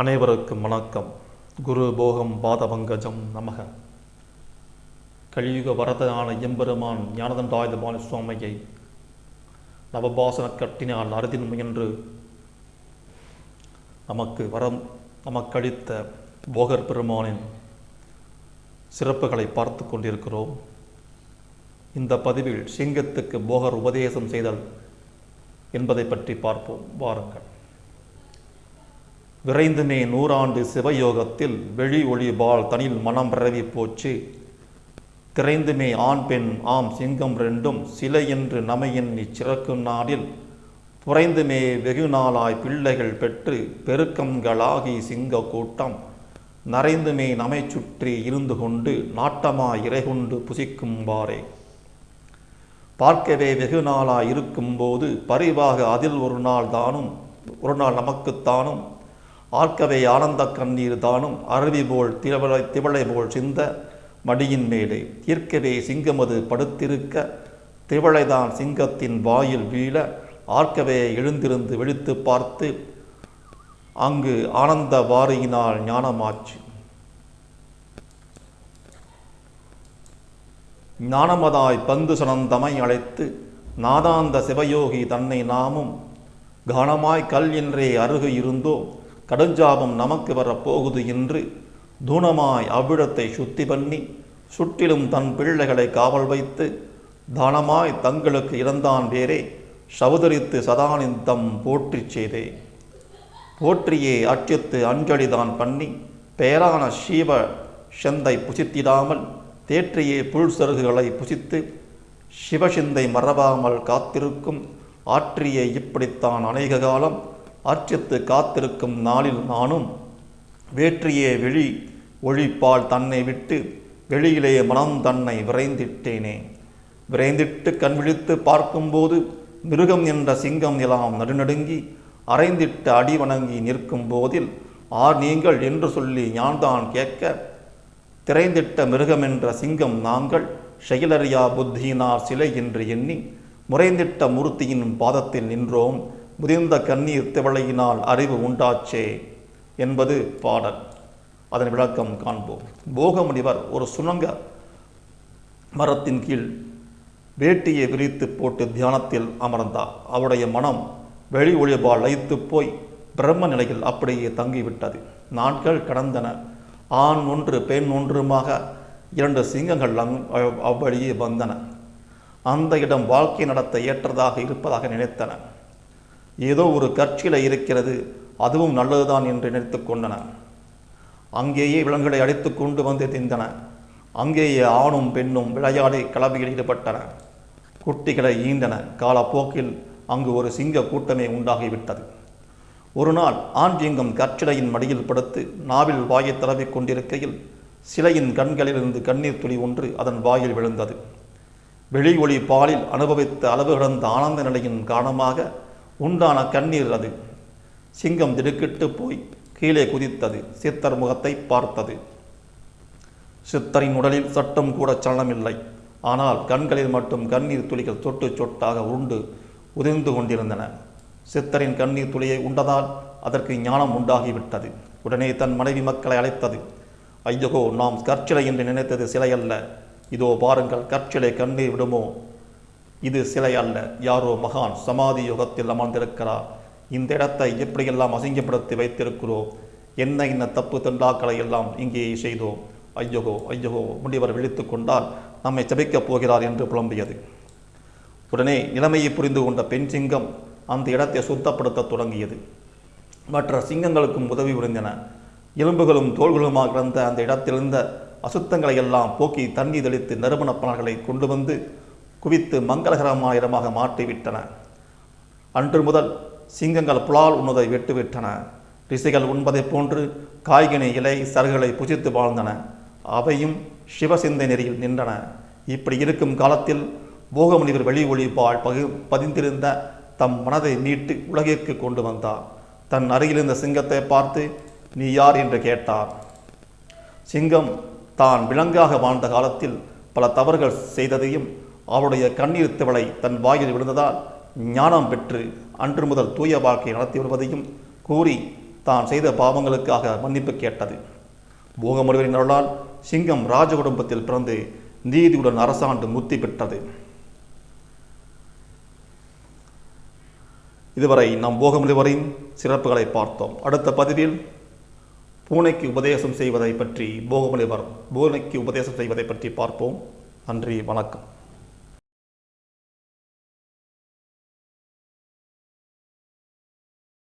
அனைவருக்கும் வணக்கம். குரு போகம் பாதபங்கஜம் நமக. கலியுக வரதனான எம்பெருமான் ஞானதண்டாயுதபாணி சுவாமியை நவபாசன கட்டினால் அறுதின் முயன்று நமக்கு வரம் நமக்களித்த போகர் பெருமானின் சிறப்புகளை பார்த்து கொண்டிருக்கிறோம். இந்த பதிவில் சிங்கத்துக்கு போகர் உபதேசம் செய்தல் என்பதை பற்றி பார்ப்போம். வாருங்கள். விரைந்துமே நூறாண்டு சிவயோகத்தில் வெளி ஒளிபால் தனில் மனம் பரவி போச்சு. திரைந்துமே ஆண் பெண் ஆம் சிங்கம் ரெண்டும் சிலை என்று நமையின் இச்சிறக்கும் நாடில் புரைந்துமே வெகு நாளாய் பிள்ளைகள் பெற்று பெருக்கங்களாகி சிங்க கூட்டம். நரைந்துமே நமை சுற்றி இருந்து கொண்டு நாட்டமாய் இறைகொண்டு புசிக்கும்பாரே பார்க்கவே வெகு நாளாய் இருக்கும்போது பரிவாக அதில் ஒரு நாள் தானும் ஒரு நாள் நமக்குத்தானும் ஆர்க்கவே ஆனந்த கண்ணீர் தானும் அருவி போல் திவளை திவளை போல் சிந்த மடியின் மேலே தீர்க்கவே சிங்கமது படுத்திருக்க திவளைதான் சிங்கத்தின் வாயில் வீழ ஆர்க்கவே எழுந்திருந்து விழித்து பார்த்து அங்கு ஆனந்த வாரியினால் ஞானமாச்சு. ஞானமதாய் பந்து சனந்தமை அழைத்து நாதாந்த சிவயோகி தன்னை நாமும் கனமாய் கல் என்றே அருகு இருந்தோ கடுஞ்சாபம் நமக்கு வரப்போகுது என்று தூணமாய் அவ்விடத்தை சுத்தி பண்ணி சுற்றிலும் தன் பிள்ளைகளை காவல் வைத்து தானமாய் தங்களுக்கு இறந்தான் வேறே சவுதரித்து சதானிந்தம் போற்றிச் செய்தே. போற்றியே அச்சத்து அஞ்சலிதான் பண்ணி பேரான சீவ செந்தை புசித்திடாமல் தேற்றியே புல் சருகுகளை புசித்து சிவசிந்தை மறவாமல் காத்திருக்கும் ஆற்றியை இப்படித்தான் அநேக காலம் அர்ச்சித்து காத்திருக்கும் நாளில் நானும் வேற்றியே வெளி ஒழிப்பால் தன்னை விட்டு வெளியிலே மனம் தன்னை விரைந்திட்டேனே. விரைந்திட்டு கண் விழித்து பார்க்கும்போது மிருகம் என்ற சிங்கம் எல்லாம் நடுநடுங்கி அரைந்திட்டு அடி வணங்கி நிற்கும் போதில் ஆர் நீங்கள்? என்று சொல்லி யான்தான் கேட்க திரைந்திட்ட மிருகம் என்ற சிங்கம் நாங்கள் செயலறியா புத்தியினார் சிலை என்று எண்ணி முறைந்திட்ட மூர்த்தியின் பாதத்தில் நின்றோம். முதிர்ந்த கண்ணீர் திவளையினால் அறிவு உண்டாச்சே என்பது பாடல். அதன் விளக்கம் காண்போம். போகமுனிவர் ஒரு சுணங்க மரத்தின் கீழ் வேட்டியை விரித்து போட்டு தியானத்தில் அமர்ந்தார். அவருடைய மனம் வெளி ஒளிபால் லயித்து போய் பிரம்ம நிலையில் அப்படியே தங்கிவிட்டது. நாட்கள் கடந்தன. ஆண் ஒன்று பெண் ஒன்றுமாக இரண்டு சிங்கங்கள் அங் அவ்வழியே வந்தன. அந்த இடம் வாழ்க்கை நடத்த ஏற்றதாக இருப்பதாக நினைத்தன. ஏதோ ஒரு கட்சியில் இருக்கிறது அதுவும் நல்லதுதான் என்று நினைத்து கொண்டன. அங்கேயே விலங்குகளை அடித்து கொண்டு வந்து திந்தன. அங்கேயே ஆணும் பெண்ணும் விளையாடி கலவையில் ஈடுபட்டன. குட்டிகளை ஈண்டன காலப்போக்கில் அங்கு ஒரு சிங்க கூட்டமே உண்டாகிவிட்டது. ஒரு நாள் ஆண் சிங்கம் கற்சிலையின் மடியில் படுத்து நாவில் வாயை தடவிக் கொண்டிருக்கையில் சிலையின் கண்களிலிருந்து கண்ணீர் துளி ஒன்று அதன் வாயில் விழுந்தது. வெளி ஒளி பாலில் அனுபவித்த அளவு கடந்த ஆனந்த நிலையின் காரணமாக உண்டான கண்ணீர் அது. சிங்கம் திடுக்கிட்டு போய் கீழே குதித்தது. சித்தர் முகத்தை பார்த்தது. சித்தரின் உடலில் சட்டம் கூட சலனமில்லை. ஆனால் கண்களில் மட்டும் கண்ணீர் துளிகள் சொட்டு சொட்டாக உருண்டு உதிர்ந்து கொண்டிருந்தன. சித்தரின் கண்ணீர் துளியை உண்டதால் அதற்கு ஞானம் உண்டாகிவிட்டது. உடனே தன் மனைவி மக்களை அழைத்தது. ஐயகோ நாம் கற்சிலை என்று நினைத்தது சிலை அல்ல. இதோ பாருங்கள் கற்சிலை கண்ணீர் விடுமோ? இது சிலை அல்ல. யாரோ மகான் சமாதி யுகத்தில் அமர்ந்திருக்கிறார். இந்த இடத்தை எப்படியெல்லாம் அசிங்கப்படுத்தி வைத்திருக்கிறோம் என்ன இன்ன தப்பு தண்டாக்களை எல்லாம் இங்கே செய்தோம். ஐயகோ ஐயகோ முனிவர் விழித்து கொண்டால் நம்மை சபிக்கப் போகிறார் என்று புலம்பியது. உடனே நிலைமையை புரிந்து கொண்ட பெண் சிங்கம் அந்த இடத்தை சுத்தப்படுத்த தொடங்கியது. மற்ற சிங்கங்களுக்கும் உதவி புரிந்தன. எலும்புகளும் தோள்களுமாக கிடந்த அந்த இடத்திலிருந்த அசுத்தங்களை எல்லாம் போக்கி தண்ணி தெளித்து நறுமணப் பணங்களை கொண்டு வந்து குவித்து மங்களகரமான இடமாக மாற்றிவிட்டன. அன்று முதல் சிங்கங்கள் புலால் உண்ணுவதை விட்டுவிட்டன. ரிஷிகள் உண்பதைப் போன்று காய்கனி இலை சருகுகளை புசித்து வாழ்ந்தன. அவையும் சிவசிந்தை நெறியில் நின்றன. இப்படி இருக்கும் காலத்தில் போகமுனிவர் வெளி ஒளிபால் பகு பதிந்திருந்த தம் மனதை மீட்டு உலகிற்கு கொண்டு வந்தார். தன் அருகிலிருந்த சிங்கத்தை பார்த்து நீ யார்? என்று கேட்டார். சிங்கம் தான் விலங்காக வாழ்ந்த காலத்தில் பல தவறுகள் செய்ததையும் அவருடைய கண்ணீர் திவளை தன் வாயில் விழுந்ததால் ஞானம் பெற்று அன்று முதல் தூய வாழ்க்கை நடத்தி வருவதையும் கூறி தான் செய்த பாவங்களுக்காக மன்னிப்பு கேட்டது. போகமுடிவரின் அருளால் சிங்கம் ராஜ குடும்பத்தில் பிறந்து நீதியுடன் அரசாண்டு முத்தி பெற்றது. இதுவரை நாம் போகமுடிவரின் சிறப்புகளை பார்த்தோம். அடுத்த பதிவில் பூனைக்கு உபதேசம் செய்வதை பற்றி போகமுனிவர் பூனைக்கு உபதேசம் செய்வதை பற்றி பார்ப்போம். நன்றி வணக்கம்.